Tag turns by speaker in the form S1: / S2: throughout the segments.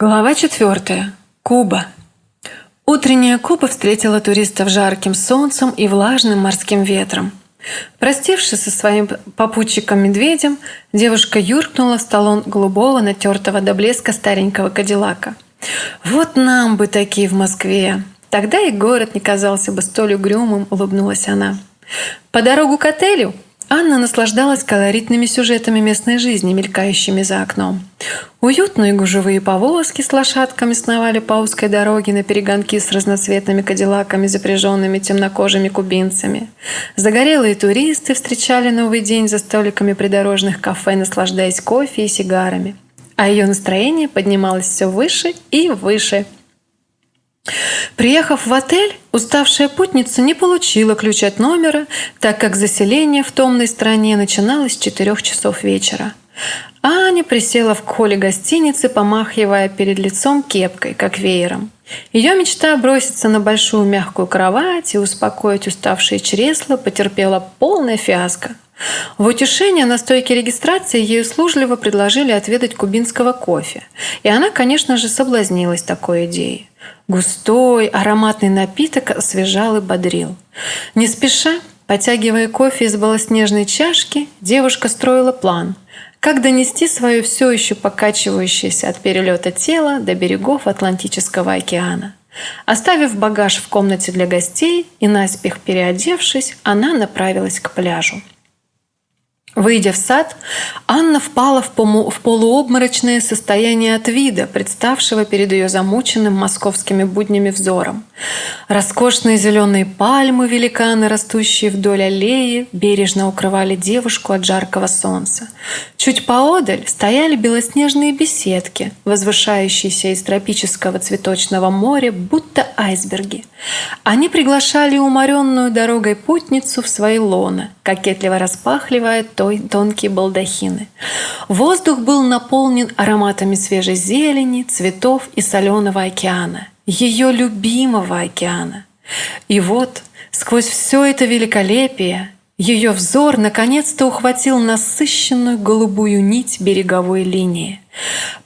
S1: Глава четвертая. Куба. Утренняя Куба встретила туристов жарким солнцем и влажным морским ветром. Простившись со своим попутчиком-медведем, девушка юркнула в столон голубого, натертого до блеска старенького кадиллака. «Вот нам бы такие в Москве!» Тогда и город не казался бы столь угрюмым, улыбнулась она. По дорогу к отелю Анна наслаждалась колоритными сюжетами местной жизни, мелькающими за окном. Уютные гужевые повозки с лошадками сновали по узкой дороге на перегонки с разноцветными кадиллаками, запряженными темнокожими кубинцами. Загорелые туристы встречали Новый день за столиками придорожных кафе, наслаждаясь кофе и сигарами. А ее настроение поднималось все выше и выше – Приехав в отель, уставшая путница не получила ключ от номера, так как заселение в томной стране начиналось с 4 часов вечера. Аня присела в холле гостиницы, помахивая перед лицом кепкой, как веером. Ее мечта броситься на большую мягкую кровать и успокоить уставшие чресла потерпела полное фиаско. В утешение на стойке регистрации ей услужливо предложили отведать кубинского кофе. И она, конечно же, соблазнилась такой идеей. Густой, ароматный напиток освежал и бодрил. Не спеша, потягивая кофе из белоснежной чашки, девушка строила план – как донести свое все еще покачивающееся от перелета тело до берегов Атлантического океана. Оставив багаж в комнате для гостей и наспех переодевшись, она направилась к пляжу. Выйдя в сад, Анна впала в, полуобморочное состояние от вида, представшего перед ее замученным московскими буднями взором. Роскошные зеленые пальмы, великаны, растущие вдоль аллеи, бережно укрывали девушку от жаркого солнца. Чуть поодаль стояли белоснежные беседки, возвышающиеся из тропического цветочного моря, будто айсберги. Они приглашали уморенную дорогой путницу в свои лоны, кокетливо распахливая тонкие балдахины. Воздух был наполнен ароматами свежей зелени, цветов и соленого океана, ее любимого океана. И вот сквозь все это великолепие ее взор наконец-то ухватил насыщенную голубую нить береговой линии.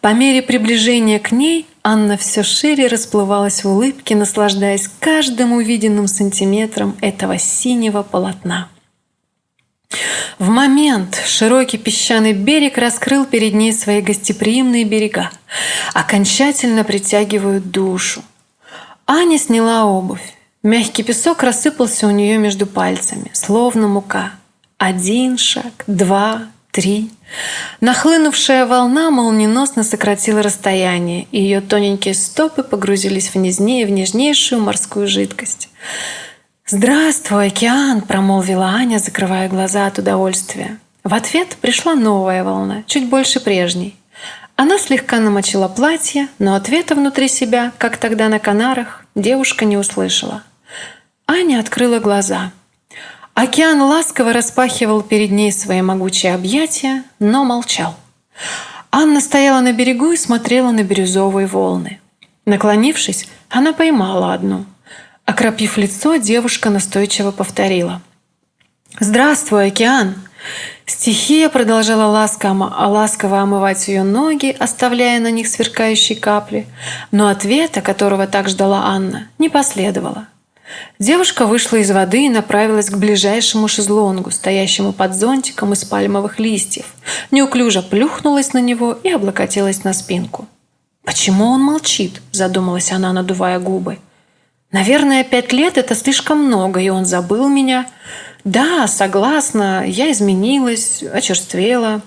S1: По мере приближения к ней Анна все шире расплывалась в улыбке, наслаждаясь каждым увиденным сантиметром этого синего полотна. В момент широкий песчаный берег раскрыл перед ней свои гостеприимные берега, окончательно притягивают душу. Аня сняла обувь. Мягкий песок рассыпался у нее между пальцами, словно мука. Один шаг, два, три. Нахлынувшая волна молниеносно сократила расстояние, и ее тоненькие стопы погрузились в нежнее, в нежнейшую морскую жидкость. «Здравствуй, океан!» – промолвила Аня, закрывая глаза от удовольствия. В ответ пришла новая волна, чуть больше прежней. Она слегка намочила платье, но ответа внутри себя, как тогда на Канарах, девушка не услышала. Аня открыла глаза. Океан ласково распахивал перед ней свои могучие объятия, но молчал. Анна стояла на берегу и смотрела на бирюзовые волны. Наклонившись, она поймала одну – Окропив лицо, девушка настойчиво повторила. «Здравствуй, океан!» Стихия продолжала ласково, ласково омывать ее ноги, оставляя на них сверкающие капли, но ответа, которого так ждала Анна, не последовало. Девушка вышла из воды и направилась к ближайшему шезлонгу, стоящему под зонтиком из пальмовых листьев. Неуклюже плюхнулась на него и облокотилась на спинку. «Почему он молчит?» – задумалась она, надувая губы. Наверное, пять лет – это слишком много, и он забыл меня. Да, согласна, я изменилась, очерствела.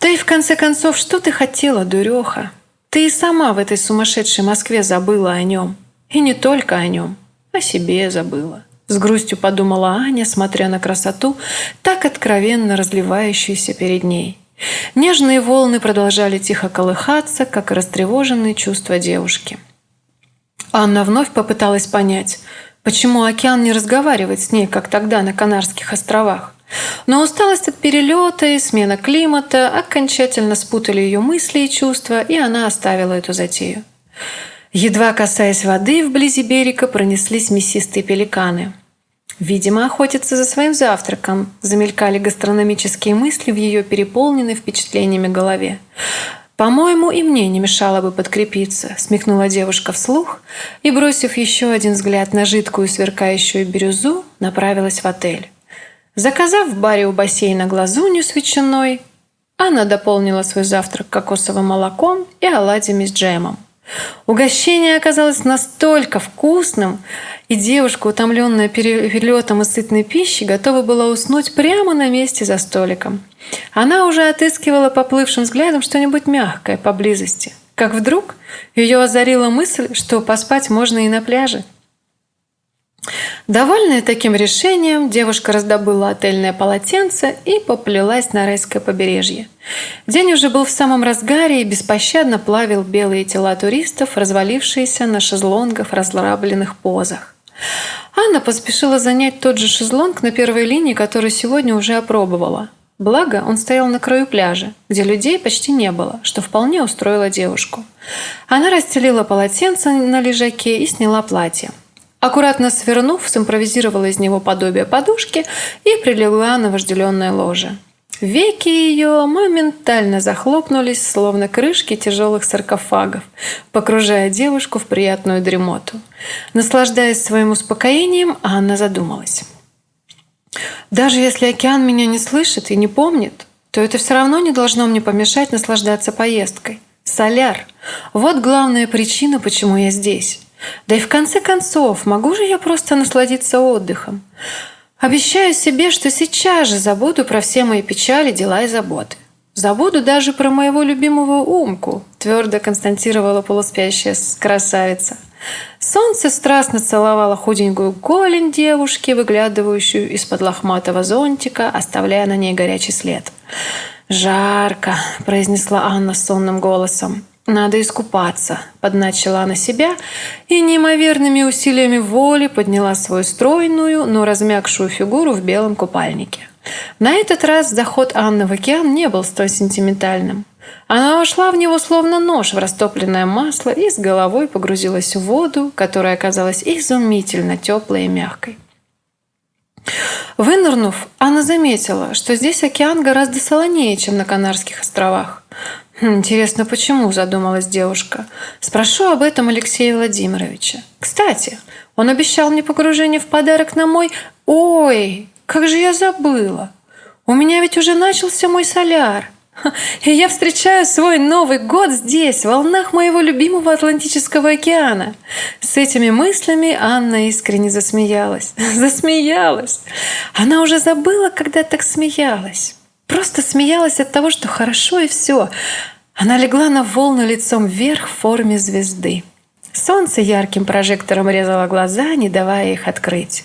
S1: Да и в конце концов, что ты хотела, дуреха? Ты и сама в этой сумасшедшей Москве забыла о нем. И не только о нем, о себе забыла. С грустью подумала Аня, смотря на красоту, так откровенно разливающуюся перед ней. Нежные волны продолжали тихо колыхаться, как растревоженные чувства девушки. Анна вновь попыталась понять, почему океан не разговаривает с ней, как тогда на Канарских островах. Но усталость от перелета и смена климата окончательно спутали ее мысли и чувства, и она оставила эту затею. Едва касаясь воды, вблизи берега пронеслись мясистые пеликаны. Видимо, охотятся за своим завтраком, замелькали гастрономические мысли в ее переполненной впечатлениями голове. «По-моему, и мне не мешало бы подкрепиться», – смекнула девушка вслух и, бросив еще один взгляд на жидкую сверкающую бирюзу, направилась в отель. Заказав в баре у бассейна глазунью с ветчиной, она дополнила свой завтрак кокосовым молоком и оладьями с джемом. Угощение оказалось настолько вкусным, и девушка, утомленная перелетом и сытной пищей, готова была уснуть прямо на месте за столиком. Она уже отыскивала поплывшим взглядом что-нибудь мягкое поблизости, как вдруг ее озарила мысль, что поспать можно и на пляже. Довольная таким решением, девушка раздобыла отельное полотенце и поплелась на райское побережье. День уже был в самом разгаре и беспощадно плавил белые тела туристов, развалившиеся на шезлонгах в разлабленных позах. Анна поспешила занять тот же шезлонг на первой линии, который сегодня уже опробовала. Благо, он стоял на краю пляжа, где людей почти не было, что вполне устроило девушку. Она расстелила полотенце на лежаке и сняла платье. Аккуратно свернув, симпровизировала из него подобие подушки и прилегла на вожделенное ложе. Веки ее моментально захлопнулись, словно крышки тяжелых саркофагов, погружая девушку в приятную дремоту. Наслаждаясь своим успокоением, Анна задумалась. «Даже если океан меня не слышит и не помнит, то это все равно не должно мне помешать наслаждаться поездкой. Соляр – вот главная причина, почему я здесь. Да и в конце концов, могу же я просто насладиться отдыхом? Обещаю себе, что сейчас же забуду про все мои печали, дела и заботы. Забуду даже про моего любимого Умку, твердо констатировала полуспящая красавица. Солнце страстно целовало худенькую голень девушки, выглядывающую из-под лохматого зонтика, оставляя на ней горячий след. «Жарко», – произнесла Анна сонным голосом. «Надо искупаться», – подначила она себя и неимоверными усилиями воли подняла свою стройную, но размягшую фигуру в белом купальнике. На этот раз заход Анны в океан не был столь сентиментальным. Она вошла в него словно нож в растопленное масло и с головой погрузилась в воду, которая оказалась изумительно теплой и мягкой. Вынырнув, Анна заметила, что здесь океан гораздо солонее, чем на Канарских островах. Хм, «Интересно, почему?» – задумалась девушка. «Спрошу об этом Алексея Владимировича. Кстати, он обещал мне погружение в подарок на мой... Ой, как же я забыла! У меня ведь уже начался мой соляр!» И я встречаю свой Новый год здесь, в волнах моего любимого Атлантического океана. С этими мыслями Анна искренне засмеялась. Засмеялась. Она уже забыла, когда так смеялась. Просто смеялась от того, что хорошо и все. Она легла на волну лицом вверх в форме звезды. Солнце ярким прожектором резало глаза, не давая их открыть.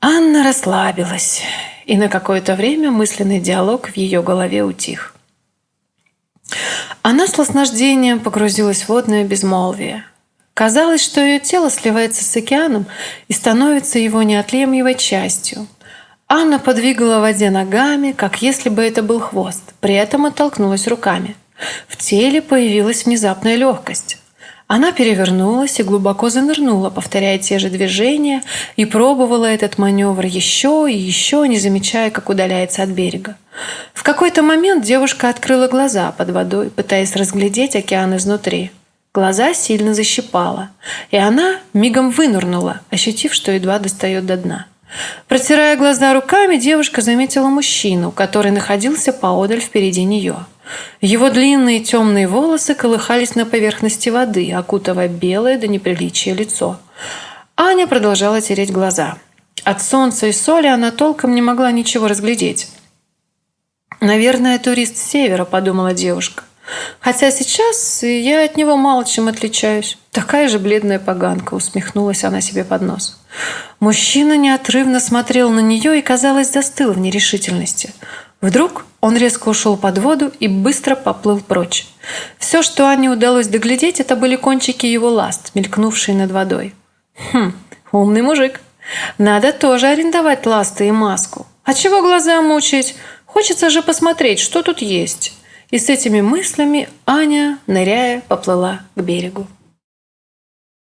S1: Анна расслабилась, и на какое-то время мысленный диалог в ее голове утих. Она с наслаждением погрузилась в водное безмолвие. Казалось, что ее тело сливается с океаном и становится его неотъемлемой частью – Анна подвигала в воде ногами, как если бы это был хвост, при этом оттолкнулась руками. В теле появилась внезапная легкость. Она перевернулась и глубоко занырнула, повторяя те же движения, и пробовала этот маневр еще и еще, не замечая, как удаляется от берега. В какой-то момент девушка открыла глаза под водой, пытаясь разглядеть океан изнутри. Глаза сильно защипала, и она мигом вынырнула, ощутив, что едва достает до дна. Протирая глаза руками, девушка заметила мужчину, который находился поодаль впереди нее. Его длинные темные волосы колыхались на поверхности воды, окутывая белое до неприличия лицо. Аня продолжала тереть глаза. От солнца и соли она толком не могла ничего разглядеть. «Наверное, турист с севера», – подумала девушка. «Хотя сейчас я от него мало чем отличаюсь. Такая же бледная поганка», – усмехнулась она себе под нос. Мужчина неотрывно смотрел на нее и, казалось, застыл в нерешительности. Вдруг он резко ушел под воду и быстро поплыл прочь. Все, что Ане удалось доглядеть, это были кончики его ласт, мелькнувшие над водой. Хм, умный мужик. Надо тоже арендовать ласты и маску. А чего глаза мучить? Хочется же посмотреть, что тут есть. И с этими мыслями Аня, ныряя, поплыла к берегу.